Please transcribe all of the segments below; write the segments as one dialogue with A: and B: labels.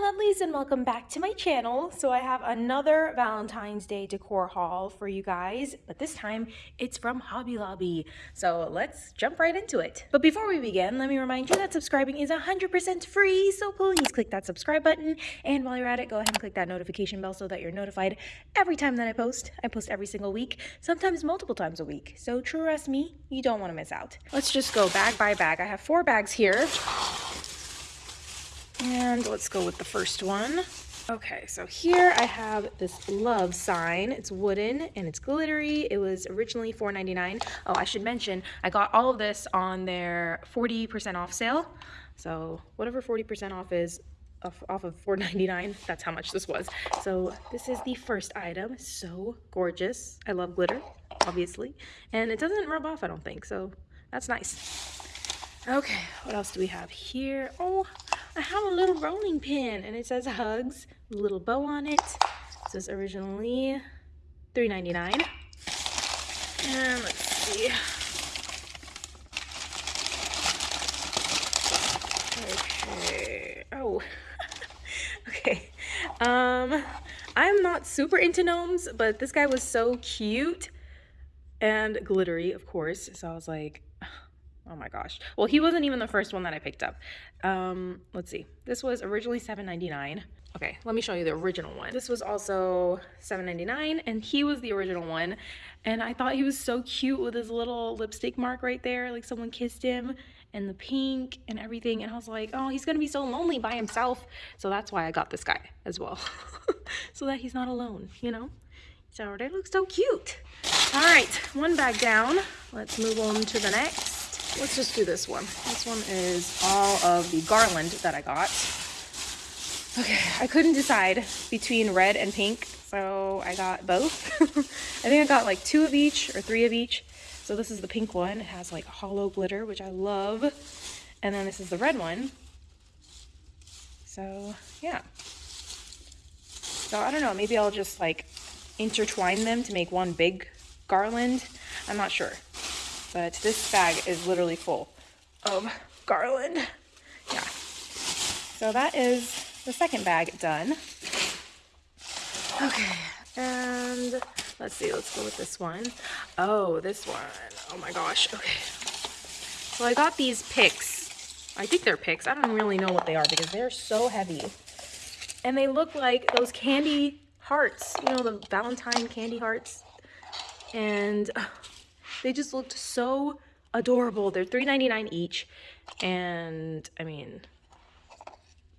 A: lovelies and welcome back to my channel. So I have another Valentine's Day decor haul for you guys, but this time it's from Hobby Lobby. So let's jump right into it. But before we begin, let me remind you that subscribing is 100% free, so please click that subscribe button. And while you're at it, go ahead and click that notification bell so that you're notified every time that I post. I post every single week, sometimes multiple times a week. So trust me, you don't want to miss out. Let's just go bag by bag. I have four bags here. And let's go with the first one. Okay, so here I have this love sign. It's wooden and it's glittery. It was originally $4.99. Oh, I should mention, I got all of this on their 40% off sale. So whatever 40% off is, off, of $4.99, that's how much this was. So this is the first item. So gorgeous. I love glitter, obviously. And it doesn't rub off, I don't think, so that's nice. Okay, what else do we have here? Oh, I have a little rolling pin and it says hugs, little bow on it. This is originally $3.99. And let's see. Okay. Oh. okay. Um, I'm not super into gnomes, but this guy was so cute and glittery, of course. So I was like, Oh my gosh. Well, he wasn't even the first one that I picked up. Um, let's see. This was originally $7.99. Okay, let me show you the original one. This was also $7.99 and he was the original one. And I thought he was so cute with his little lipstick mark right there. Like someone kissed him and the pink and everything. And I was like, oh, he's gonna be so lonely by himself. So that's why I got this guy as well. so that he's not alone, you know? So they look so cute. All right, one bag down. Let's move on to the next. Let's just do this one. This one is all of the garland that I got. Okay, I couldn't decide between red and pink, so I got both. I think I got like two of each or three of each. So this is the pink one. It has like hollow glitter, which I love. And then this is the red one. So yeah. So I don't know, maybe I'll just like intertwine them to make one big garland. I'm not sure. But this bag is literally full of garland. Yeah. So that is the second bag done. Okay, and let's see, let's go with this one. Oh, this one. Oh my gosh. Okay. So I got these picks. I think they're picks. I don't really know what they are because they're so heavy. And they look like those candy hearts. You know, the Valentine candy hearts. And they just looked so adorable. They're $3.99 each. And I mean,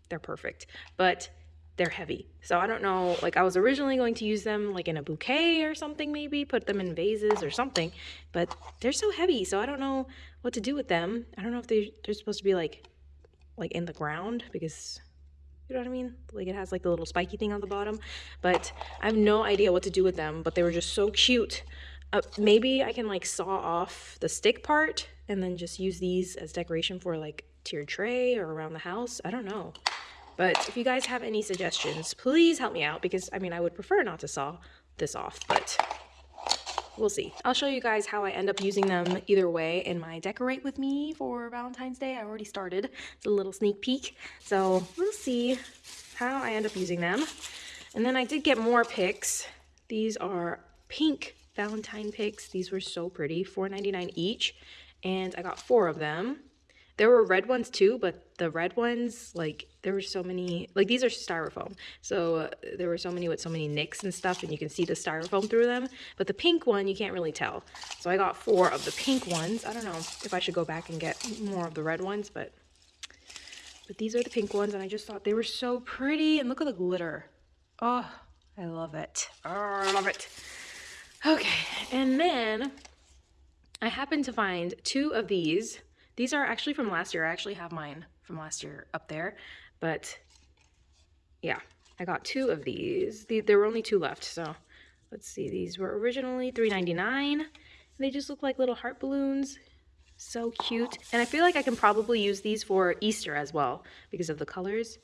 A: they're perfect. But they're heavy. So I don't know, like I was originally going to use them like in a bouquet or something maybe, put them in vases or something, but they're so heavy. So I don't know what to do with them. I don't know if they, they're supposed to be like, like in the ground because you know what I mean? Like it has like the little spiky thing on the bottom, but I have no idea what to do with them, but they were just so cute. Uh, maybe I can like saw off the stick part and then just use these as decoration for like tiered tray or around the house. I don't know. But if you guys have any suggestions, please help me out because I mean, I would prefer not to saw this off, but we'll see. I'll show you guys how I end up using them either way in my decorate with me for Valentine's Day. I already started. It's a little sneak peek. So we'll see how I end up using them. And then I did get more picks. These are pink Valentine picks. These were so pretty, $4.99 each, and I got four of them. There were red ones too, but the red ones, like, there were so many, like, these are styrofoam. So uh, there were so many with so many nicks and stuff, and you can see the styrofoam through them. But the pink one, you can't really tell. So I got four of the pink ones. I don't know if I should go back and get more of the red ones, but, but these are the pink ones, and I just thought they were so pretty. And look at the glitter. Oh, I love it. Oh, I love it. Okay, and then I happened to find two of these. These are actually from last year. I actually have mine from last year up there, but yeah, I got two of these. There were only two left, so let's see. These were originally $3.99. They just look like little heart balloons. So cute. And I feel like I can probably use these for Easter as well because of the colors.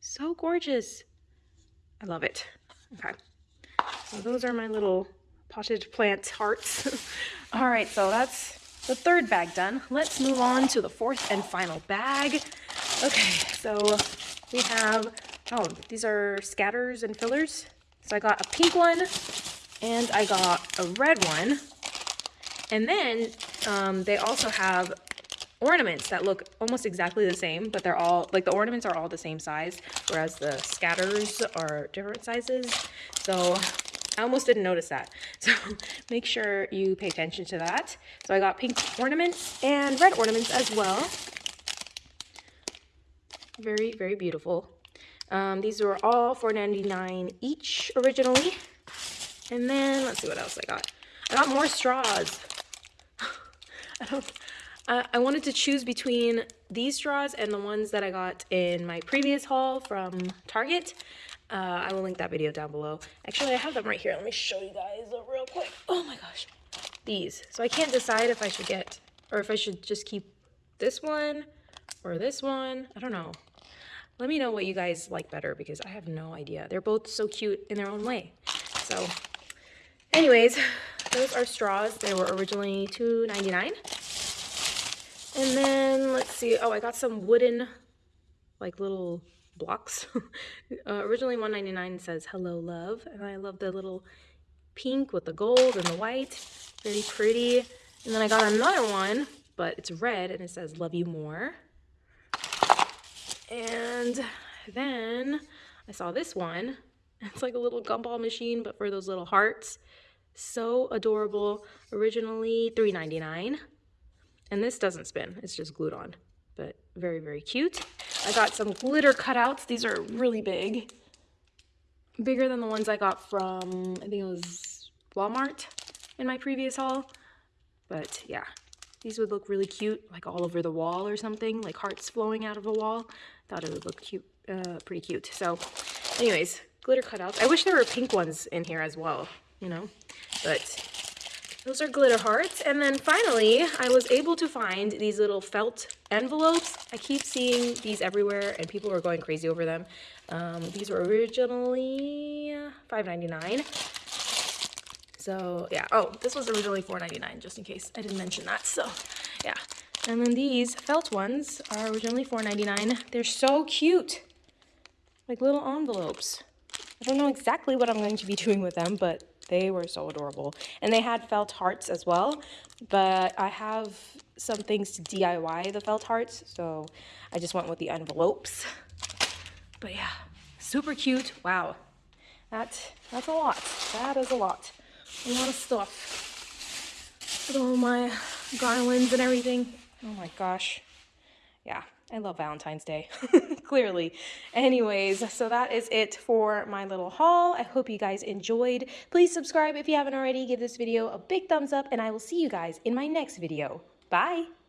A: So gorgeous. I love it. Okay. So those are my little potted plant hearts. All right, so that's the third bag done. Let's move on to the fourth and final bag. Okay, so we have, oh, these are scatters and fillers. So I got a pink one and I got a red one. And then um, they also have ornaments that look almost exactly the same, but they're all, like the ornaments are all the same size, whereas the scatters are different sizes. So I almost didn't notice that. So make sure you pay attention to that. So I got pink ornaments and red ornaments as well. Very, very beautiful. Um, these were all $4.99 each originally. And then let's see what else I got. I got more straws. I don't. I, I wanted to choose between these straws and the ones that I got in my previous haul from Target. Uh, I will link that video down below. Actually, I have them right here. Let me show you guys real quick. Oh my gosh. These. So I can't decide if I should get, or if I should just keep this one or this one. I don't know. Let me know what you guys like better because I have no idea. They're both so cute in their own way. So anyways, those are straws. They were originally $2.99. And then let's see. Oh, I got some wooden like little blocks. uh, originally 199 says hello love and I love the little pink with the gold and the white. Very pretty. And then I got another one, but it's red and it says love you more. And then I saw this one. It's like a little gumball machine, but for those little hearts. So adorable. Originally $3.99. And this doesn't spin. It's just glued on. Very, very cute. I got some glitter cutouts. These are really big. Bigger than the ones I got from, I think it was Walmart in my previous haul. But yeah, these would look really cute, like all over the wall or something, like hearts flowing out of a wall. Thought it would look cute, uh, pretty cute. So anyways, glitter cutouts. I wish there were pink ones in here as well, you know, but those are glitter hearts. And then finally, I was able to find these little felt envelopes. I keep seeing these everywhere and people are going crazy over them. Um, these were originally $5.99. So yeah, oh, this was originally $4.99 just in case I didn't mention that. So yeah, and then these felt ones are originally $4.99. They're so cute, like little envelopes. I don't know exactly what I'm going to be doing with them, but they were so adorable. And they had felt hearts as well, but I have some things to DIY the felt hearts, so I just went with the envelopes. But yeah, super cute. Wow, that, that's a lot. That is a lot. A lot of stuff. With all my garlands and everything. Oh my gosh. Yeah, I love Valentine's Day, clearly. Anyways, so that is it for my little haul. I hope you guys enjoyed. Please subscribe if you haven't already. Give this video a big thumbs up, and I will see you guys in my next video. Bye!